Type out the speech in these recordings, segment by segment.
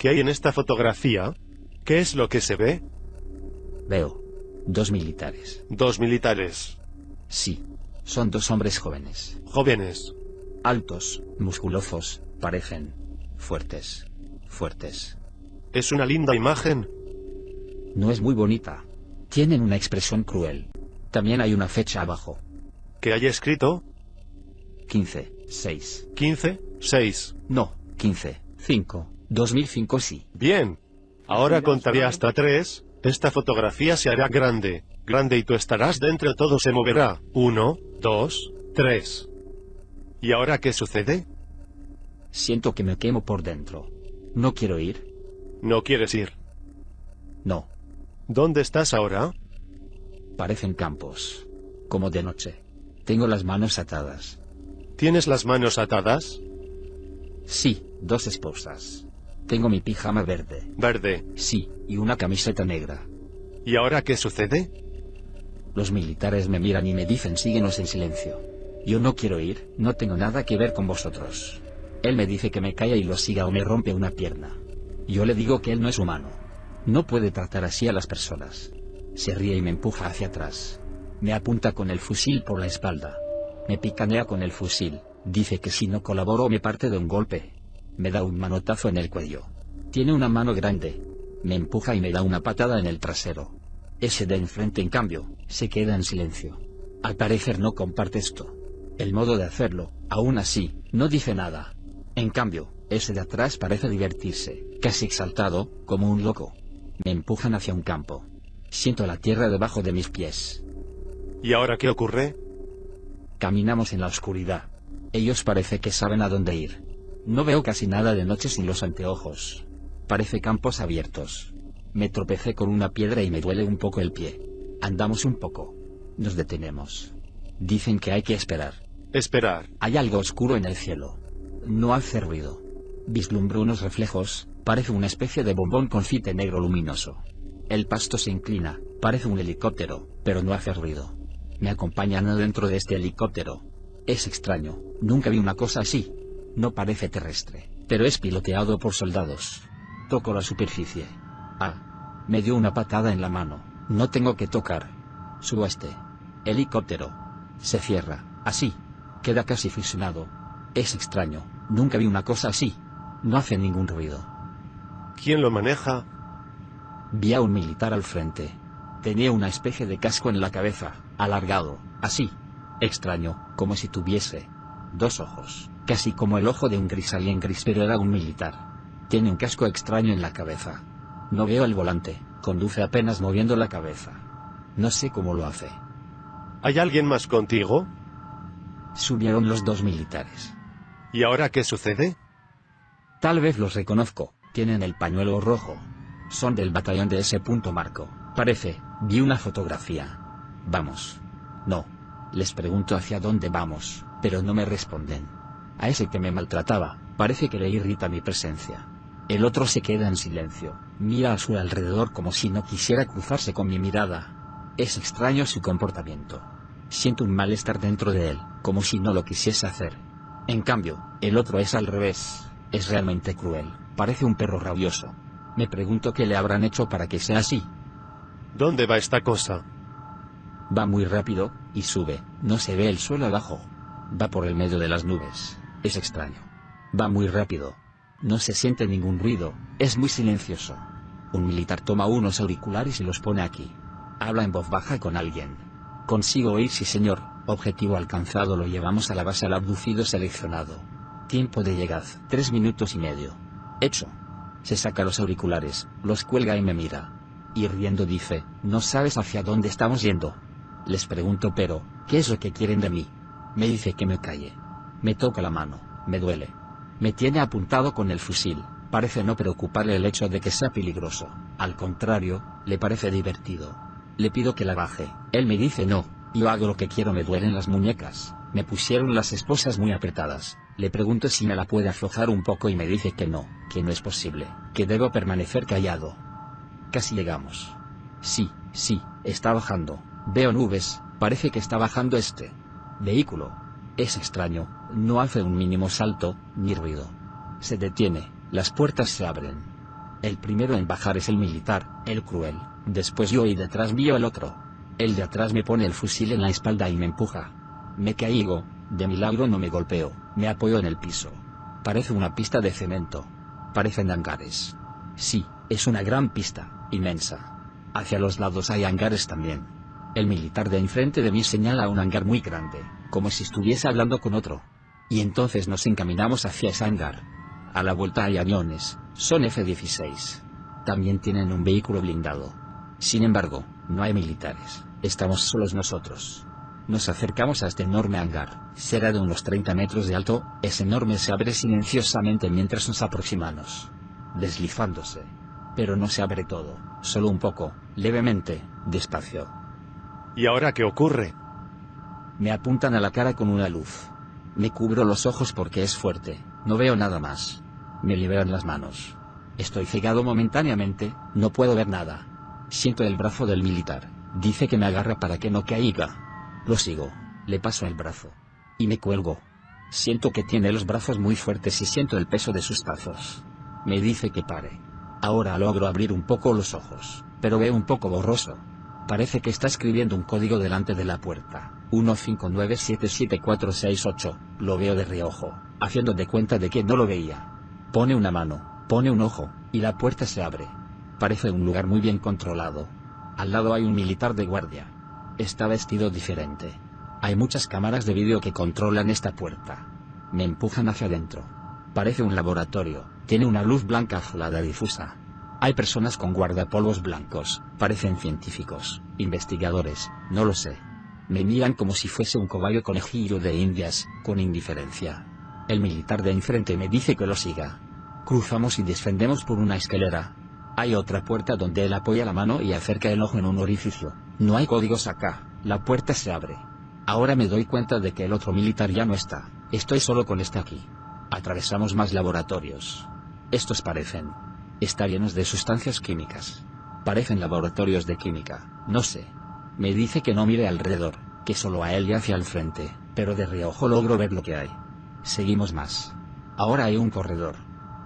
¿Qué hay en esta fotografía? ¿Qué es lo que se ve? Veo. Dos militares. Dos militares. Sí. Son dos hombres jóvenes. Jóvenes. Altos, musculosos, parecen. Fuertes. Fuertes. Es una linda imagen. No es muy bonita. Tienen una expresión cruel. También hay una fecha abajo. ¿Qué hay escrito? 15, 6. 15, 6. No, 15, 5. 2005 sí. Bien. Ahora contaré hasta tres. Esta fotografía se hará grande. Grande y tú estarás dentro, todo se moverá. Uno, dos, tres. ¿Y ahora qué sucede? Siento que me quemo por dentro. No quiero ir. ¿No quieres ir? No. ¿Dónde estás ahora? Parecen campos. Como de noche. Tengo las manos atadas. ¿Tienes las manos atadas? Sí, dos esposas. Tengo mi pijama verde. Verde. Sí, y una camiseta negra. ¿Y ahora qué sucede? Los militares me miran y me dicen síguenos en silencio. Yo no quiero ir, no tengo nada que ver con vosotros. Él me dice que me calla y lo siga o me rompe una pierna. Yo le digo que él no es humano. No puede tratar así a las personas. Se ríe y me empuja hacia atrás. Me apunta con el fusil por la espalda. Me picanea con el fusil. Dice que si no colaboro me parte de un golpe. Me da un manotazo en el cuello. Tiene una mano grande. Me empuja y me da una patada en el trasero. Ese de enfrente en cambio, se queda en silencio. Al parecer no comparte esto. El modo de hacerlo, aún así, no dice nada. En cambio, ese de atrás parece divertirse, casi exaltado, como un loco. Me empujan hacia un campo. Siento la tierra debajo de mis pies. ¿Y ahora qué ocurre? Caminamos en la oscuridad. Ellos parece que saben a dónde ir. No veo casi nada de noche sin los anteojos. Parece campos abiertos. Me tropecé con una piedra y me duele un poco el pie. Andamos un poco. Nos detenemos. Dicen que hay que esperar. Esperar. Hay algo oscuro en el cielo. No hace ruido. Vislumbro unos reflejos, parece una especie de bombón con fite negro luminoso. El pasto se inclina, parece un helicóptero, pero no hace ruido. Me acompañan adentro de este helicóptero. Es extraño, nunca vi una cosa así. No parece terrestre, pero es piloteado por soldados. Toco la superficie. Ah. Me dio una patada en la mano. No tengo que tocar. Subo a este helicóptero. Se cierra, así. Queda casi fusionado. Es extraño, nunca vi una cosa así. No hace ningún ruido. ¿Quién lo maneja? Vi a un militar al frente. Tenía una especie de casco en la cabeza, alargado, así. Extraño, como si tuviese dos ojos, casi como el ojo de un gris alien gris, pero era un militar. Tiene un casco extraño en la cabeza. No veo el volante, conduce apenas moviendo la cabeza. No sé cómo lo hace. ¿Hay alguien más contigo? Subieron los dos militares. ¿Y ahora qué sucede? Tal vez los reconozco, tienen el pañuelo rojo. Son del batallón de ese punto marco, parece, vi una fotografía. Vamos. No. Les pregunto hacia dónde vamos, pero no me responden. A ese que me maltrataba, parece que le irrita mi presencia. El otro se queda en silencio, mira a su alrededor como si no quisiera cruzarse con mi mirada. Es extraño su comportamiento. Siento un malestar dentro de él, como si no lo quisiese hacer. En cambio, el otro es al revés, es realmente cruel, parece un perro rabioso. Me pregunto qué le habrán hecho para que sea así. ¿Dónde va esta cosa? Va muy rápido, y sube, no se ve el suelo abajo. Va por el medio de las nubes, es extraño. Va muy rápido. No se siente ningún ruido, es muy silencioso. Un militar toma unos auriculares y los pone aquí. Habla en voz baja con alguien. Consigo oír sí señor, objetivo alcanzado lo llevamos a la base al abducido seleccionado. Tiempo de llegada, tres minutos y medio. Hecho. Se saca los auriculares, los cuelga y me mira. Y riendo dice, no sabes hacia dónde estamos yendo. Les pregunto pero, ¿qué es lo que quieren de mí? Me dice que me calle. Me toca la mano, me duele. Me tiene apuntado con el fusil, parece no preocuparle el hecho de que sea peligroso, al contrario, le parece divertido. Le pido que la baje, él me dice no, yo hago lo que quiero me duelen las muñecas, me pusieron las esposas muy apretadas, le pregunto si me la puede aflojar un poco y me dice que no, que no es posible, que debo permanecer callado. Casi llegamos. Sí, sí, está bajando, veo nubes, parece que está bajando este vehículo. Es extraño, no hace un mínimo salto, ni ruido. Se detiene, las puertas se abren. El primero en bajar es el militar, el cruel, después yo y detrás mío el otro. El de atrás me pone el fusil en la espalda y me empuja. Me caigo, de milagro no me golpeo, me apoyo en el piso. Parece una pista de cemento. Parecen hangares. Sí, es una gran pista, inmensa. Hacia los lados hay hangares también. El militar de enfrente de mí señala un hangar muy grande, como si estuviese hablando con otro. Y entonces nos encaminamos hacia ese hangar. A la vuelta hay aviones, son F-16. También tienen un vehículo blindado. Sin embargo, no hay militares, estamos solos nosotros. Nos acercamos a este enorme hangar, será de unos 30 metros de alto, es enorme se abre silenciosamente mientras nos aproximamos. Deslizándose. Pero no se abre todo, solo un poco, levemente, despacio. ¿Y ahora qué ocurre? Me apuntan a la cara con una luz. Me cubro los ojos porque es fuerte, no veo nada más. Me liberan las manos. Estoy cegado momentáneamente, no puedo ver nada. Siento el brazo del militar, dice que me agarra para que no caiga. Lo sigo, le paso el brazo. Y me cuelgo. Siento que tiene los brazos muy fuertes y siento el peso de sus brazos. Me dice que pare. Ahora logro abrir un poco los ojos, pero veo un poco borroso. Parece que está escribiendo un código delante de la puerta. 159774668, lo veo de reojo, haciendo de cuenta de que no lo veía. Pone una mano, pone un ojo, y la puerta se abre. Parece un lugar muy bien controlado. Al lado hay un militar de guardia. Está vestido diferente. Hay muchas cámaras de vídeo que controlan esta puerta. Me empujan hacia adentro. Parece un laboratorio, tiene una luz blanca azulada difusa. Hay personas con guardapolvos blancos, parecen científicos, investigadores, no lo sé. Me miran como si fuese un cobayo conejillo de indias, con indiferencia. El militar de enfrente me dice que lo siga. Cruzamos y descendemos por una escalera. Hay otra puerta donde él apoya la mano y acerca el ojo en un orificio. No hay códigos acá, la puerta se abre. Ahora me doy cuenta de que el otro militar ya no está, estoy solo con este aquí. Atravesamos más laboratorios. Estos parecen estar llenos de sustancias químicas. Parecen laboratorios de química, no sé. Me dice que no mire alrededor, que solo a él y hacia el frente, pero de reojo logro ver lo que hay. Seguimos más. Ahora hay un corredor.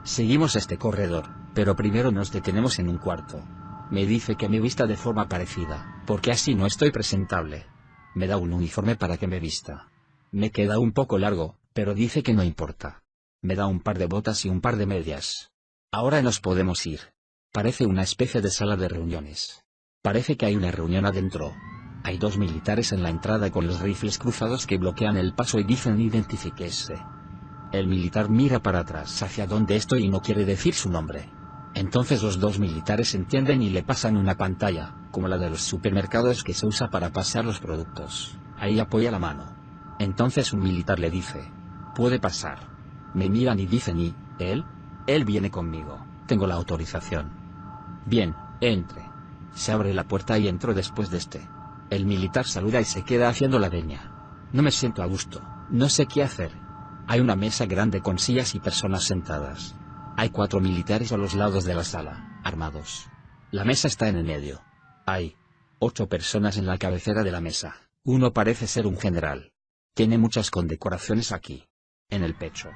Seguimos este corredor, pero primero nos detenemos en un cuarto. Me dice que me vista de forma parecida, porque así no estoy presentable. Me da un uniforme para que me vista. Me queda un poco largo, pero dice que no importa. Me da un par de botas y un par de medias. Ahora nos podemos ir. Parece una especie de sala de reuniones. Parece que hay una reunión adentro. Hay dos militares en la entrada con los rifles cruzados que bloquean el paso y dicen identifíquese. El militar mira para atrás hacia donde estoy y no quiere decir su nombre. Entonces los dos militares entienden y le pasan una pantalla, como la de los supermercados que se usa para pasar los productos. Ahí apoya la mano. Entonces un militar le dice, puede pasar. Me miran y dicen y, ¿él? Él viene conmigo, tengo la autorización. Bien, entre. Se abre la puerta y entro después de este. El militar saluda y se queda haciendo la veña. No me siento a gusto, no sé qué hacer. Hay una mesa grande con sillas y personas sentadas. Hay cuatro militares a los lados de la sala, armados. La mesa está en el medio. Hay ocho personas en la cabecera de la mesa. Uno parece ser un general. Tiene muchas condecoraciones aquí. En el pecho.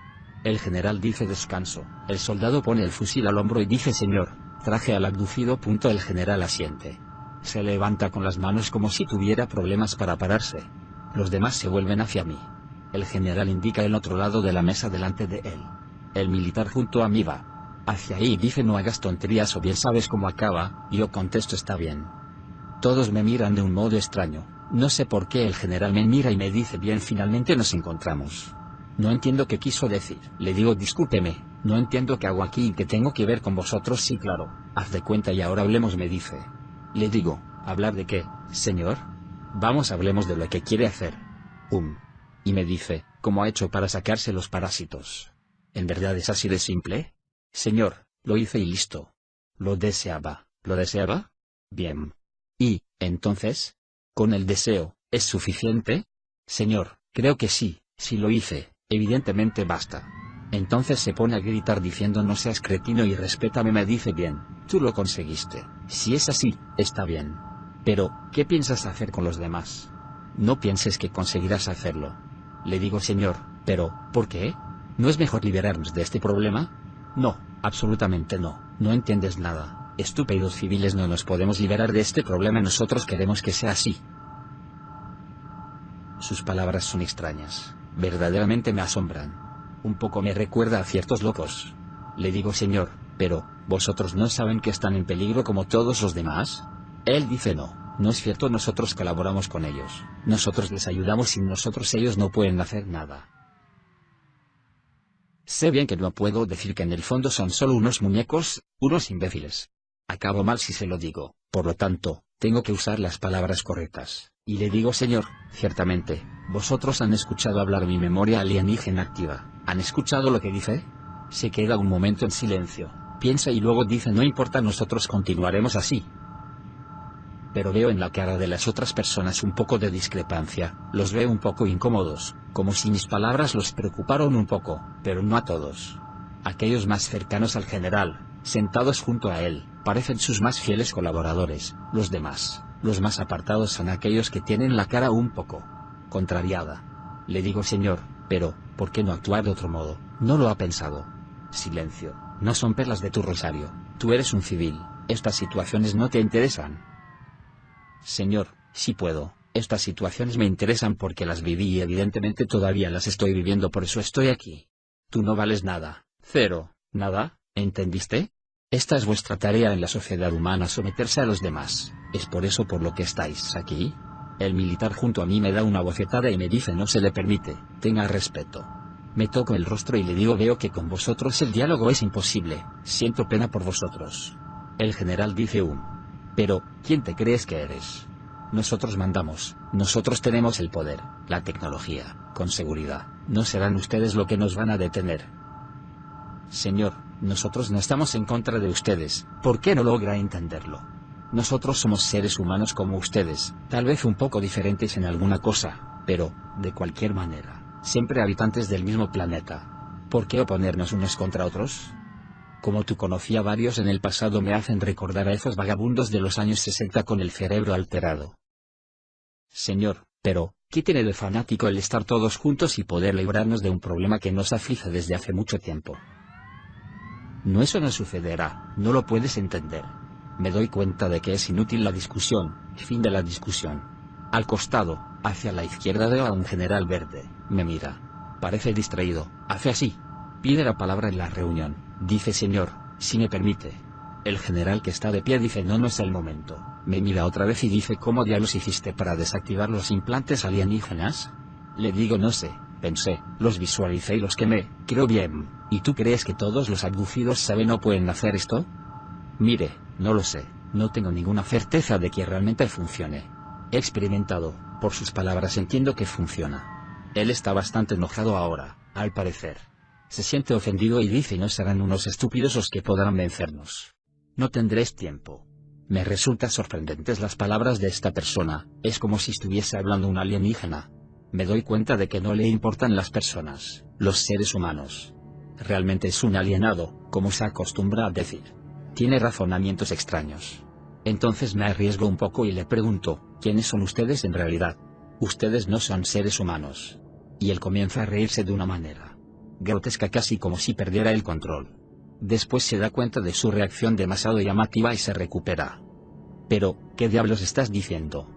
El general dice descanso. El soldado pone el fusil al hombro y dice señor, traje al abducido. El general asiente. Se levanta con las manos como si tuviera problemas para pararse. Los demás se vuelven hacia mí. El general indica el otro lado de la mesa delante de él. El militar junto a mí va. Hacia ahí dice no hagas tonterías o bien sabes cómo acaba, yo contesto está bien. Todos me miran de un modo extraño, no sé por qué el general me mira y me dice bien finalmente nos encontramos. No entiendo qué quiso decir. Le digo discúlpeme, no entiendo qué hago aquí y qué tengo que ver con vosotros sí claro, haz de cuenta y ahora hablemos me dice. Le digo, ¿hablar de qué, señor? Vamos hablemos de lo que quiere hacer. Um. Y me dice, ¿cómo ha hecho para sacarse los parásitos? ¿En verdad es así de simple? Señor, lo hice y listo. Lo deseaba. ¿Lo deseaba? Bien. ¿Y, entonces? ¿Con el deseo, es suficiente? Señor, creo que sí, si lo hice, evidentemente basta. Entonces se pone a gritar diciendo no seas cretino y respétame me dice bien, tú lo conseguiste, si es así, está bien. Pero, ¿qué piensas hacer con los demás? No pienses que conseguirás hacerlo. Le digo señor, pero, ¿por qué? ¿No es mejor liberarnos de este problema? No, absolutamente no. No entiendes nada, estúpidos civiles no nos podemos liberar de este problema nosotros queremos que sea así. Sus palabras son extrañas, verdaderamente me asombran. Un poco me recuerda a ciertos locos. Le digo Señor, pero, ¿vosotros no saben que están en peligro como todos los demás? Él dice no, no es cierto nosotros colaboramos con ellos, nosotros les ayudamos y nosotros ellos no pueden hacer nada. Sé bien que no puedo decir que en el fondo son solo unos muñecos, unos imbéciles. Acabo mal si se lo digo, por lo tanto, tengo que usar las palabras correctas, y le digo Señor, ciertamente, vosotros han escuchado hablar mi memoria alienígena activa, ¿han escuchado lo que dice? Se queda un momento en silencio, piensa y luego dice no importa nosotros continuaremos así. Pero veo en la cara de las otras personas un poco de discrepancia, los veo un poco incómodos, como si mis palabras los preocuparon un poco, pero no a todos. Aquellos más cercanos al general, sentados junto a él, parecen sus más fieles colaboradores, los demás, los más apartados son aquellos que tienen la cara un poco contrariada. Le digo señor, pero, ¿por qué no actuar de otro modo? No lo ha pensado. Silencio, no son perlas de tu rosario, tú eres un civil, estas situaciones no te interesan. Señor, si puedo, estas situaciones me interesan porque las viví y evidentemente todavía las estoy viviendo por eso estoy aquí. Tú no vales nada, cero, nada, ¿entendiste? Esta es vuestra tarea en la sociedad humana someterse a los demás, ¿es por eso por lo que estáis aquí? El militar junto a mí me da una bofetada y me dice no se le permite, tenga respeto. Me toco el rostro y le digo veo que con vosotros el diálogo es imposible, siento pena por vosotros. El general dice un. Pero, ¿quién te crees que eres? Nosotros mandamos, nosotros tenemos el poder, la tecnología, con seguridad, no serán ustedes lo que nos van a detener. Señor, nosotros no estamos en contra de ustedes, ¿por qué no logra entenderlo? Nosotros somos seres humanos como ustedes, tal vez un poco diferentes en alguna cosa, pero, de cualquier manera, siempre habitantes del mismo planeta. ¿Por qué oponernos unos contra otros? Como tú conocía varios en el pasado me hacen recordar a esos vagabundos de los años 60 con el cerebro alterado. Señor, pero, ¿qué tiene de fanático el estar todos juntos y poder librarnos de un problema que nos aflige desde hace mucho tiempo? No eso no sucederá, no lo puedes entender. Me doy cuenta de que es inútil la discusión, fin de la discusión. Al costado, hacia la izquierda veo a un general verde, me mira. Parece distraído, hace así. Pide la palabra en la reunión, dice señor, si me permite. El general que está de pie dice no no es el momento, me mira otra vez y dice ¿cómo diablos hiciste para desactivar los implantes alienígenas? Le digo no sé, pensé, los visualicé y los quemé, creo bien, ¿y tú crees que todos los abducidos saben o pueden hacer esto? Mire, no lo sé, no tengo ninguna certeza de que realmente funcione. He experimentado, por sus palabras entiendo que funciona. Él está bastante enojado ahora, al parecer. Se siente ofendido y dice no serán unos estúpidos los que podrán vencernos. No tendréis tiempo. Me resulta sorprendentes las palabras de esta persona, es como si estuviese hablando un alienígena. Me doy cuenta de que no le importan las personas, los seres humanos. Realmente es un alienado, como se acostumbra a decir. Tiene razonamientos extraños. Entonces me arriesgo un poco y le pregunto, ¿quiénes son ustedes en realidad? Ustedes no son seres humanos. Y él comienza a reírse de una manera grotesca casi como si perdiera el control. Después se da cuenta de su reacción demasiado llamativa y se recupera. Pero, ¿qué diablos estás diciendo?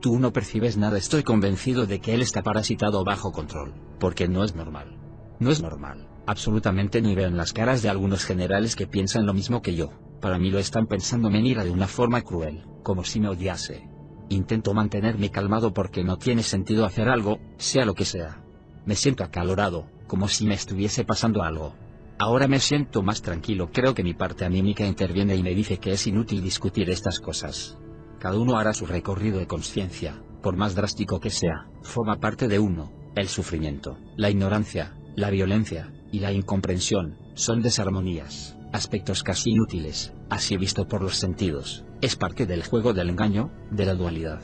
Tú no percibes nada, estoy convencido de que él está parasitado bajo control, porque no es normal. No es normal, absolutamente ni veo en las caras de algunos generales que piensan lo mismo que yo, para mí lo están pensando me mira de una forma cruel, como si me odiase. Intento mantenerme calmado porque no tiene sentido hacer algo, sea lo que sea. Me siento acalorado, como si me estuviese pasando algo. Ahora me siento más tranquilo, creo que mi parte anímica interviene y me dice que es inútil discutir estas cosas. Cada uno hará su recorrido de conciencia, por más drástico que sea, forma parte de uno, el sufrimiento, la ignorancia, la violencia, y la incomprensión, son desarmonías, aspectos casi inútiles, así visto por los sentidos, es parte del juego del engaño, de la dualidad.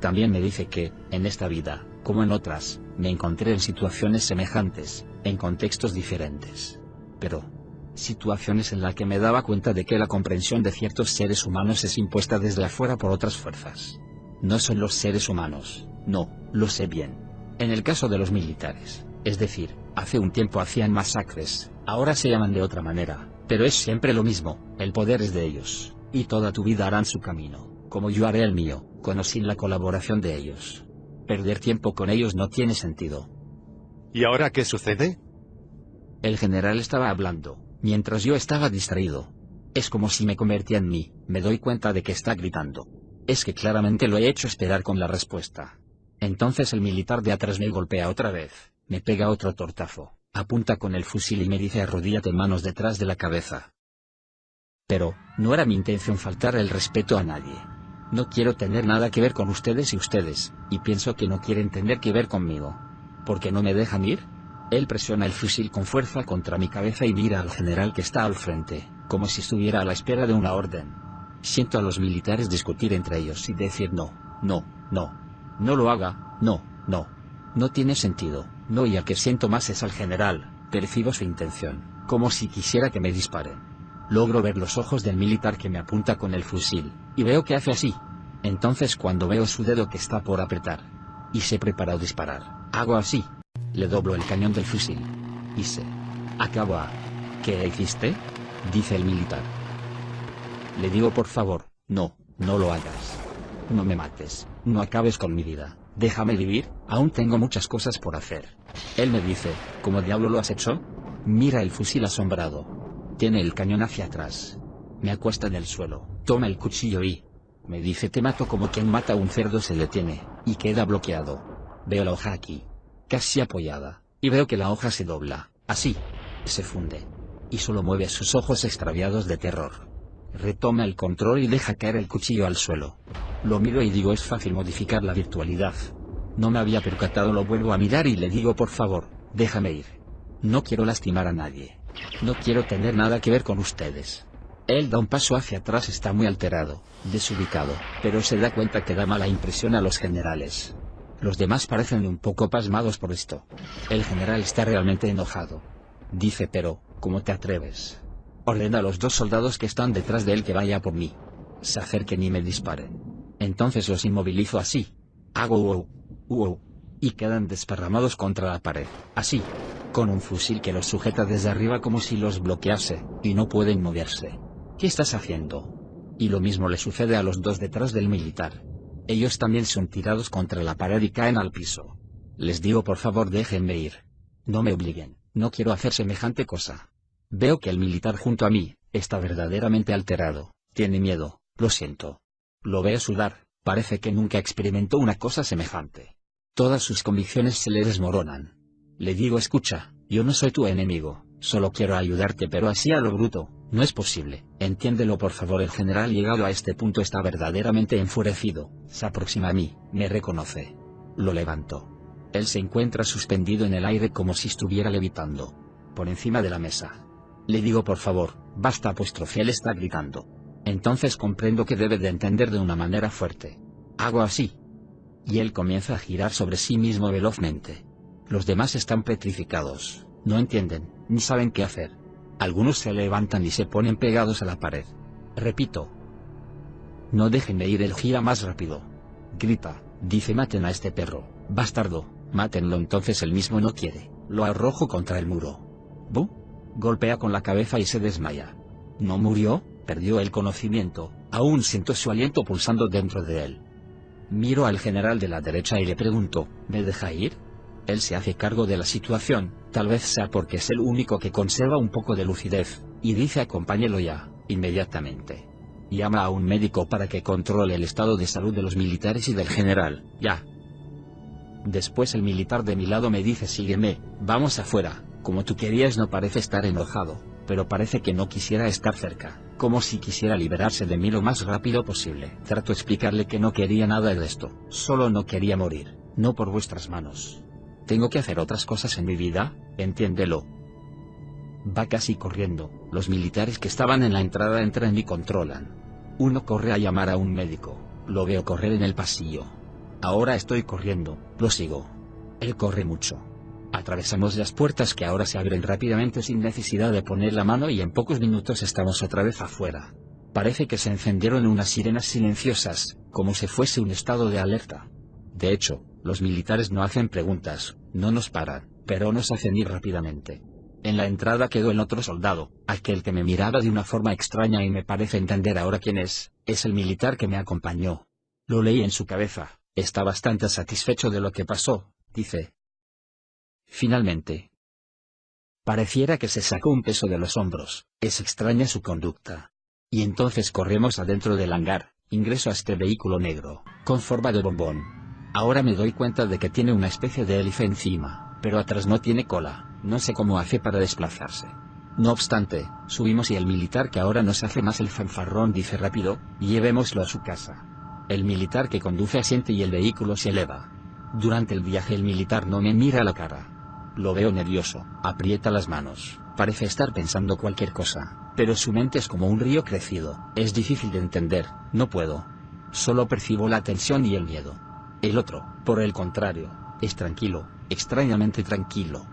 También me dice que, en esta vida, como en otras, me encontré en situaciones semejantes, en contextos diferentes. Pero, situaciones en las que me daba cuenta de que la comprensión de ciertos seres humanos es impuesta desde afuera por otras fuerzas. No son los seres humanos, no, lo sé bien. En el caso de los militares, es decir, hace un tiempo hacían masacres, ahora se llaman de otra manera, Pero es siempre lo mismo, el poder es de ellos, y toda tu vida harán su camino, como yo haré el mío, con o sin la colaboración de ellos. Perder tiempo con ellos no tiene sentido. ¿Y ahora qué sucede? El general estaba hablando, mientras yo estaba distraído. Es como si me convertía en mí, me doy cuenta de que está gritando. Es que claramente lo he hecho esperar con la respuesta. Entonces el militar de atrás me golpea otra vez, me pega otro tortazo, apunta con el fusil y me dice arrodíllate manos detrás de la cabeza. Pero, no era mi intención faltar el respeto a nadie. No quiero tener nada que ver con ustedes y ustedes, y pienso que no quieren tener que ver conmigo. ¿Por qué no me dejan ir? Él presiona el fusil con fuerza contra mi cabeza y mira al general que está al frente, como si estuviera a la espera de una orden. Siento a los militares discutir entre ellos y decir no, no, no. No lo haga, no, no. No tiene sentido, no y al que siento más es al general, percibo su intención, como si quisiera que me disparen. Logro ver los ojos del militar que me apunta con el fusil, y veo que hace así. Entonces cuando veo su dedo que está por apretar, y se prepara a disparar, hago así. Le doblo el cañón del fusil. Y se acabo a... ¿Qué hiciste? Dice el militar. Le digo por favor, no, no lo hagas. No me mates, no acabes con mi vida, déjame vivir, aún tengo muchas cosas por hacer. Él me dice, ¿cómo diablo lo has hecho? Mira el fusil asombrado. Tiene el cañón hacia atrás. Me acuesta en el suelo, toma el cuchillo y... Me dice te mato como quien mata a un cerdo se detiene, y queda bloqueado. Veo la hoja aquí, casi apoyada, y veo que la hoja se dobla, así. Se funde. Y solo mueve sus ojos extraviados de terror. Retoma el control y deja caer el cuchillo al suelo. Lo miro y digo es fácil modificar la virtualidad. No me había percatado, lo vuelvo a mirar y le digo por favor, déjame ir. No quiero lastimar a nadie. No quiero tener nada que ver con ustedes. Él da un paso hacia atrás, está muy alterado, desubicado, pero se da cuenta que da mala impresión a los generales. Los demás parecen un poco pasmados por esto. El general está realmente enojado. Dice pero, ¿cómo te atreves? Ordena a los dos soldados que están detrás de él que vaya por mí. Se acerquen y me disparen. Entonces los inmovilizo así. Hago wow, wow. Y quedan desparramados contra la pared, así. Con un fusil que los sujeta desde arriba como si los bloquease, y no pueden moverse. ¿Qué estás haciendo? Y lo mismo le sucede a los dos detrás del militar. Ellos también son tirados contra la pared y caen al piso. Les digo por favor déjenme ir. No me obliguen, no quiero hacer semejante cosa. Veo que el militar junto a mí, está verdaderamente alterado, tiene miedo, lo siento. Lo veo sudar, parece que nunca experimentó una cosa semejante. Todas sus convicciones se le desmoronan. Le digo escucha, yo no soy tu enemigo, solo quiero ayudarte pero así a lo bruto, no es posible. Entiéndelo por favor el general llegado a este punto está verdaderamente enfurecido, se aproxima a mí, me reconoce. Lo levanto. Él se encuentra suspendido en el aire como si estuviera levitando. Por encima de la mesa. Le digo por favor, basta apostrofía, él está gritando. Entonces comprendo que debe de entender de una manera fuerte. Hago así. Y él comienza a girar sobre sí mismo velozmente. Los demás están petrificados, no entienden, ni saben qué hacer. Algunos se levantan y se ponen pegados a la pared. Repito. No dejen de ir, él gira más rápido. Grita, dice maten a este perro, bastardo, mátenlo entonces él mismo no quiere, lo arrojo contra el muro. ¿Bu? Golpea con la cabeza y se desmaya. ¿No murió? Perdió el conocimiento, aún siento su aliento pulsando dentro de él. Miro al general de la derecha y le pregunto, ¿me deja ir? Él se hace cargo de la situación, tal vez sea porque es el único que conserva un poco de lucidez, y dice acompáñelo ya, inmediatamente. Llama a un médico para que controle el estado de salud de los militares y del general, ya. Después el militar de mi lado me dice sígueme, vamos afuera, como tú querías no parece estar enojado, pero parece que no quisiera estar cerca, como si quisiera liberarse de mí lo más rápido posible. Trato explicarle que no quería nada de esto, solo no quería morir, no por vuestras manos. Tengo que hacer otras cosas en mi vida, entiéndelo. Va casi corriendo, los militares que estaban en la entrada entran y controlan. Uno corre a llamar a un médico, lo veo correr en el pasillo. Ahora estoy corriendo, lo sigo. Él corre mucho. Atravesamos las puertas que ahora se abren rápidamente sin necesidad de poner la mano y en pocos minutos estamos otra vez afuera. Parece que se encendieron unas sirenas silenciosas, como si fuese un estado de alerta. De hecho, los militares no hacen preguntas, no nos paran, pero nos hacen ir rápidamente. En la entrada quedó el otro soldado, aquel que me miraba de una forma extraña y me parece entender ahora quién es, es el militar que me acompañó. Lo leí en su cabeza, está bastante satisfecho de lo que pasó, dice. Finalmente. Pareciera que se sacó un peso de los hombros, es extraña su conducta. Y entonces corremos adentro del hangar, ingreso a este vehículo negro, con forma de bombón. Ahora me doy cuenta de que tiene una especie de hélice encima, pero atrás no tiene cola. No sé cómo hace para desplazarse. No obstante, subimos y el militar que ahora nos hace más el fanfarrón dice rápido, llevémoslo a su casa. El militar que conduce asiente y el vehículo se eleva. Durante el viaje el militar no me mira la cara. Lo veo nervioso, aprieta las manos, parece estar pensando cualquier cosa, pero su mente es como un río crecido, es difícil de entender, no puedo. Solo percibo la tensión y el miedo. El otro, por el contrario, es tranquilo, extrañamente tranquilo,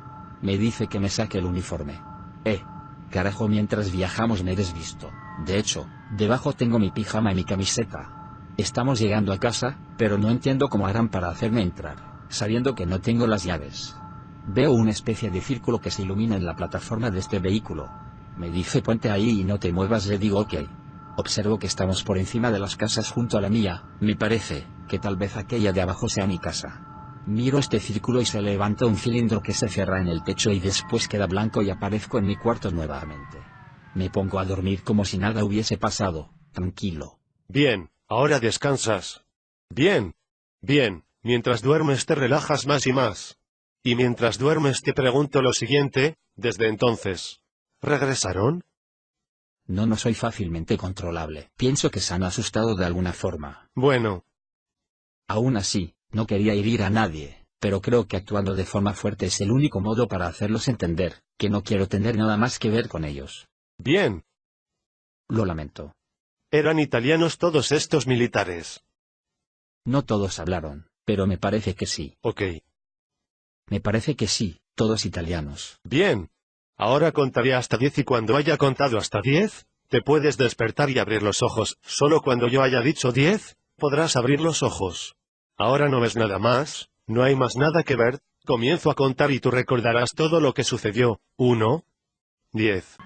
me dice que me saque el uniforme. Eh. Carajo mientras viajamos me he desvisto. De hecho, debajo tengo mi pijama y mi camiseta. Estamos llegando a casa, pero no entiendo cómo harán para hacerme entrar, sabiendo que no tengo las llaves. Veo una especie de círculo que se ilumina en la plataforma de este vehículo. Me dice ponte ahí y no te muevas, le digo ok. Observo que estamos por encima de las casas junto a la mía, me parece, que tal vez aquella de abajo sea mi casa. Miro este círculo y se levanta un cilindro que se cierra en el techo y después queda blanco y aparezco en mi cuarto nuevamente. Me pongo a dormir como si nada hubiese pasado, tranquilo. Bien, ahora descansas. Bien. Bien, mientras duermes te relajas más y más. Y mientras duermes te pregunto lo siguiente, desde entonces. ¿Regresaron? No, no soy fácilmente controlable. Pienso que se han asustado de alguna forma. Bueno. Aún así, no quería herir a nadie, pero creo que actuando de forma fuerte es el único modo para hacerlos entender, que no quiero tener nada más que ver con ellos. Bien. Lo lamento. Eran italianos todos estos militares. No todos hablaron, pero me parece que sí. Ok. Me parece que sí, todos italianos. Bien. Ahora contaré hasta diez y cuando haya contado hasta diez, te puedes despertar y abrir los ojos. Solo cuando yo haya dicho diez, podrás abrir los ojos. Ahora no ves nada más, no hay más nada que ver, comienzo a contar y tú recordarás todo lo que sucedió. 1. 10.